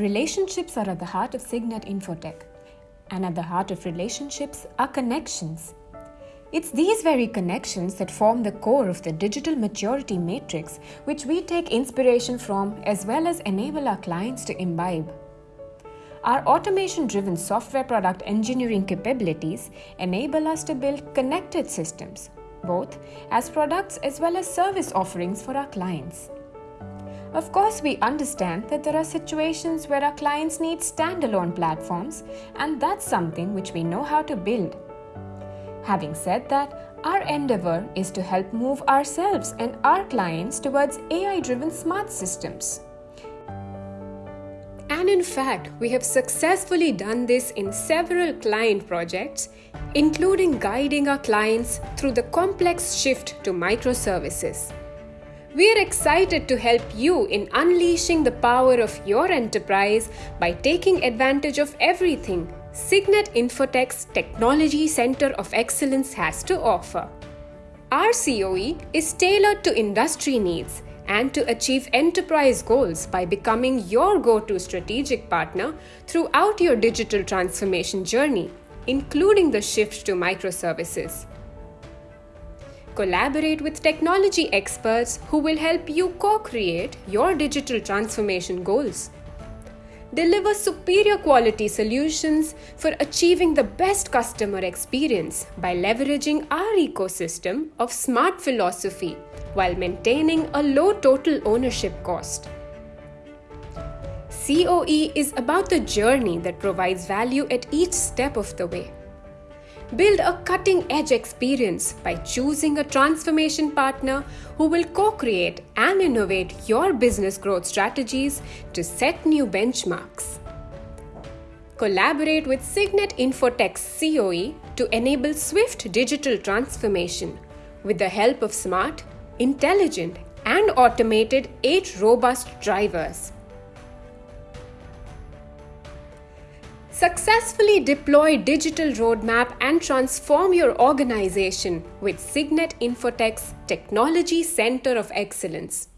Relationships are at the heart of Cygnet Infotech, and at the heart of relationships are connections. It's these very connections that form the core of the digital maturity matrix, which we take inspiration from as well as enable our clients to imbibe. Our automation driven software product engineering capabilities enable us to build connected systems, both as products as well as service offerings for our clients. Of course, we understand that there are situations where our clients need standalone platforms, and that's something which we know how to build. Having said that, our endeavor is to help move ourselves and our clients towards AI driven smart systems. And in fact, we have successfully done this in several client projects, including guiding our clients through the complex shift to microservices. We are excited to help you in unleashing the power of your enterprise by taking advantage of everything Cygnet Infotech's Technology Center of Excellence has to offer. Our COE is tailored to industry needs and to achieve enterprise goals by becoming your go to strategic partner throughout your digital transformation journey, including the shift to microservices. Collaborate with technology experts who will help you co create your digital transformation goals. Deliver superior quality solutions for achieving the best customer experience by leveraging our ecosystem of smart philosophy while maintaining a low total ownership cost. COE is about the journey that provides value at each step of the way. Build a cutting edge experience by choosing a transformation partner who will co create and innovate your business growth strategies to set new benchmarks. Collaborate with Cygnet Infotech's COE to enable swift digital transformation with the help of smart, intelligent, and automated 8 robust drivers. Successfully deploy digital roadmap and transform your organization with Cygnet Infotech's Technology Center of Excellence.